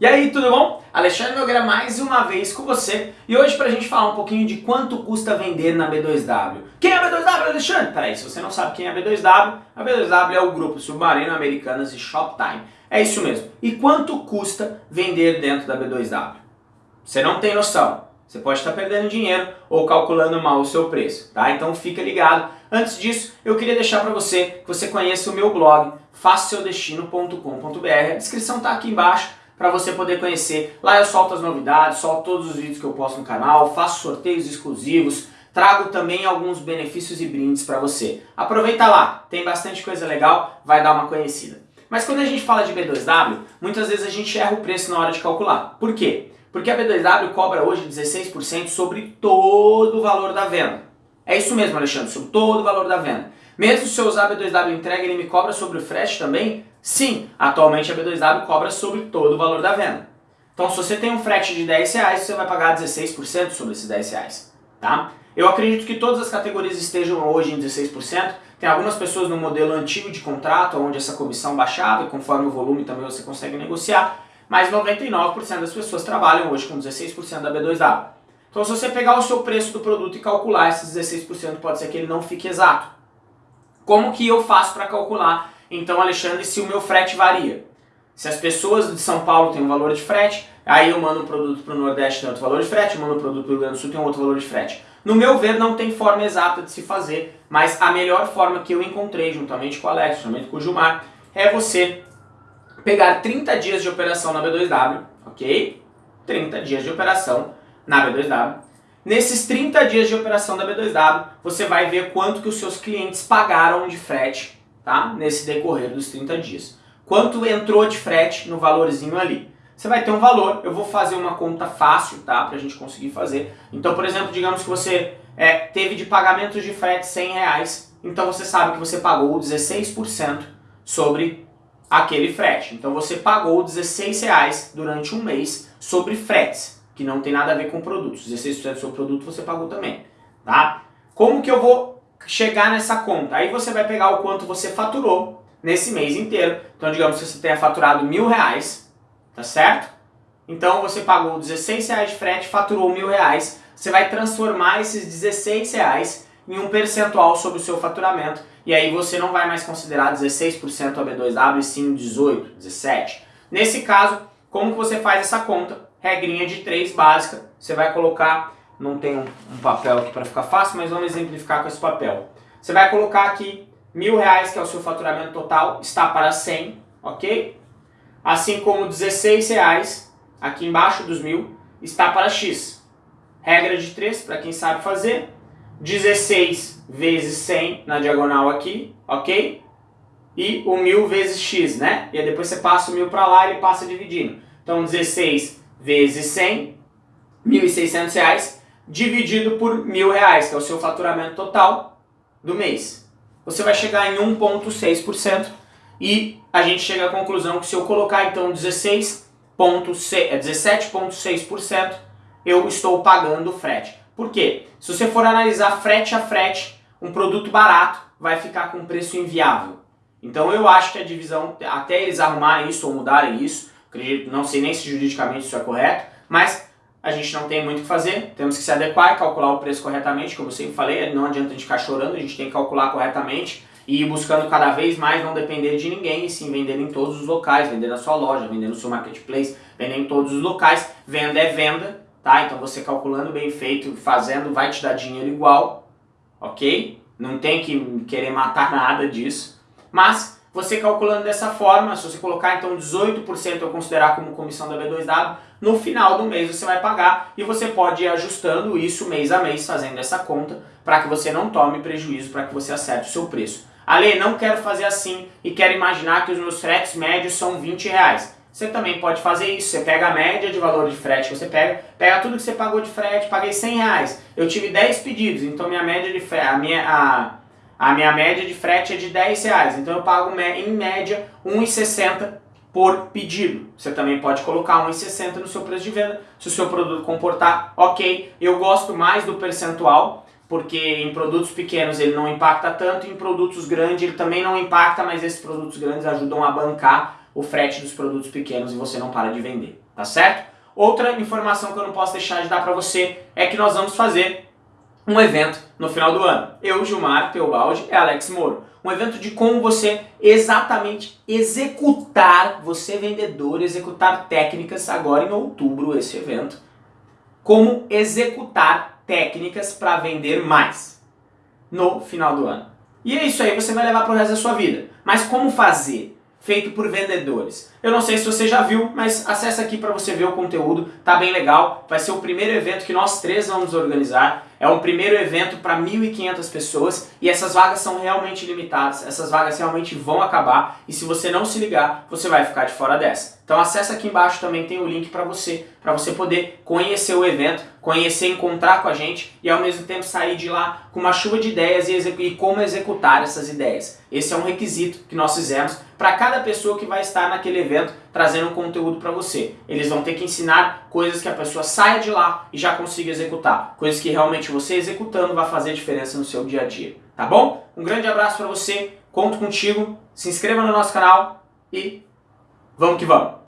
E aí, tudo bom? Alexandre Nogueira mais uma vez com você e hoje pra gente falar um pouquinho de quanto custa vender na B2W. Quem é a B2W, Alexandre? Peraí, se você não sabe quem é a B2W, a B2W é o grupo Submarino Americanas e Shoptime. É isso mesmo. E quanto custa vender dentro da B2W? Você não tem noção. Você pode estar perdendo dinheiro ou calculando mal o seu preço, tá? Então fica ligado. Antes disso, eu queria deixar para você que você conheça o meu blog, façaseudestino.com.br. A descrição está aqui embaixo para você poder conhecer. Lá eu solto as novidades, solto todos os vídeos que eu posto no canal, faço sorteios exclusivos, trago também alguns benefícios e brindes para você. Aproveita lá, tem bastante coisa legal, vai dar uma conhecida. Mas quando a gente fala de B2W, muitas vezes a gente erra o preço na hora de calcular. Por quê? Porque a B2W cobra hoje 16% sobre todo o valor da venda. É isso mesmo, Alexandre, sobre todo o valor da venda. Mesmo se eu usar a B2W entrega, ele me cobra sobre o frete também? Sim, atualmente a B2W cobra sobre todo o valor da venda. Então se você tem um frete de 10 reais, você vai pagar 16% sobre esses 10 reais. Tá? Eu acredito que todas as categorias estejam hoje em 16%. Tem algumas pessoas no modelo antigo de contrato, onde essa comissão baixava e conforme o volume também você consegue negociar. Mas 99% das pessoas trabalham hoje com 16% da B2W. Então se você pegar o seu preço do produto e calcular esses 16%, pode ser que ele não fique exato. Como que eu faço para calcular então, Alexandre, se o meu frete varia. Se as pessoas de São Paulo têm um valor de frete, aí eu mando um produto para o Nordeste tem outro valor de frete, eu mando um produto para o Rio Grande do Sul tem outro valor de frete. No meu ver, não tem forma exata de se fazer, mas a melhor forma que eu encontrei, juntamente com o Alex, juntamente com o Gilmar, é você pegar 30 dias de operação na B2W, ok? 30 dias de operação na B2W. Nesses 30 dias de operação da B2W, você vai ver quanto que os seus clientes pagaram de frete tá? nesse decorrer dos 30 dias. Quanto entrou de frete no valorzinho ali? Você vai ter um valor, eu vou fazer uma conta fácil, tá? Pra gente conseguir fazer. Então, por exemplo, digamos que você é, teve de pagamentos de frete 100 reais, então você sabe que você pagou 16% sobre aquele frete. Então você pagou 16 reais durante um mês sobre fretes, que não tem nada a ver com produtos. 16% sobre produto você pagou também, tá? Como que eu vou chegar nessa conta. Aí você vai pegar o quanto você faturou nesse mês inteiro. Então digamos que você tenha faturado mil reais, tá certo? Então você pagou 16 reais de frete, faturou mil reais. Você vai transformar esses 16 reais em um percentual sobre o seu faturamento. E aí você não vai mais considerar 16% a B2W, e sim 18, 17. Nesse caso, como que você faz essa conta? Regrinha de 3 básica. Você vai colocar não tem um, papel aqui para ficar fácil, mas vamos exemplificar com esse papel. Você vai colocar aqui mil reais, que é o seu faturamento total, está para 100, ok? Assim como 16 reais, aqui embaixo dos mil, está para X. Regra de 3, para quem sabe fazer. 16 vezes 100 na diagonal aqui, ok? E o mil vezes X, né? E aí depois você passa o mil para lá e ele passa dividindo. Então 16 vezes 100, 1.600 reais, dividido por mil reais, que é o seu faturamento total do mês. Você vai chegar em 1,6% e a gente chega à conclusão que se eu colocar então 17,6%, é eu estou pagando frete. Por quê? Se você for analisar frete a frete, um produto barato vai ficar com preço inviável. Então eu acho que a divisão, até eles arrumarem isso ou mudarem isso, acredito, não sei nem se juridicamente isso é correto, mas a gente não tem muito o que fazer, temos que se adequar e calcular o preço corretamente, como eu sempre falei, não adianta a gente ficar chorando, a gente tem que calcular corretamente e ir buscando cada vez mais não depender de ninguém, e sim vender em todos os locais, vender na sua loja, vender no seu marketplace, vender em todos os locais, venda é venda, tá? Então você calculando bem feito, fazendo, vai te dar dinheiro igual, ok? Não tem que querer matar nada disso, mas você calculando dessa forma, se você colocar então 18% eu considerar como comissão da B2W, no final do mês você vai pagar e você pode ir ajustando isso mês a mês, fazendo essa conta, para que você não tome prejuízo, para que você acerte o seu preço. Ale, não quero fazer assim e quero imaginar que os meus fretes médios são 20 reais. Você também pode fazer isso, você pega a média de valor de frete que você pega, pega tudo que você pagou de frete, paguei 100 reais, eu tive 10 pedidos, então minha média de frete, a minha, a, a minha média de frete é de 10 reais, então eu pago em média 1,60 por pedido. Você também pode colocar 1,60 no seu preço de venda, se o seu produto comportar, ok. Eu gosto mais do percentual, porque em produtos pequenos ele não impacta tanto, em produtos grandes ele também não impacta, mas esses produtos grandes ajudam a bancar o frete dos produtos pequenos e você não para de vender. tá certo? Outra informação que eu não posso deixar de dar para você é que nós vamos fazer um evento no final do ano. Eu, Gilmar Teobaldi e Alex Moro. Um evento de como você exatamente executar, você vendedor, executar técnicas agora em outubro esse evento. Como executar técnicas para vender mais no final do ano. E é isso aí, você vai levar para o resto da sua vida. Mas como fazer? feito por vendedores. Eu não sei se você já viu, mas acessa aqui para você ver o conteúdo, tá bem legal. Vai ser o primeiro evento que nós três vamos organizar. É um primeiro evento para 1.500 pessoas e essas vagas são realmente limitadas, essas vagas realmente vão acabar e se você não se ligar, você vai ficar de fora dessa. Então acessa aqui embaixo também tem o link para você, para você poder conhecer o evento, conhecer, encontrar com a gente e ao mesmo tempo sair de lá com uma chuva de ideias e, e como executar essas ideias. Esse é um requisito que nós fizemos para cada pessoa que vai estar naquele evento trazendo conteúdo para você. Eles vão ter que ensinar coisas que a pessoa saia de lá e já consiga executar. Coisas que realmente você executando vai fazer diferença no seu dia a dia. Tá bom? Um grande abraço para você, conto contigo, se inscreva no nosso canal e vamos que vamos!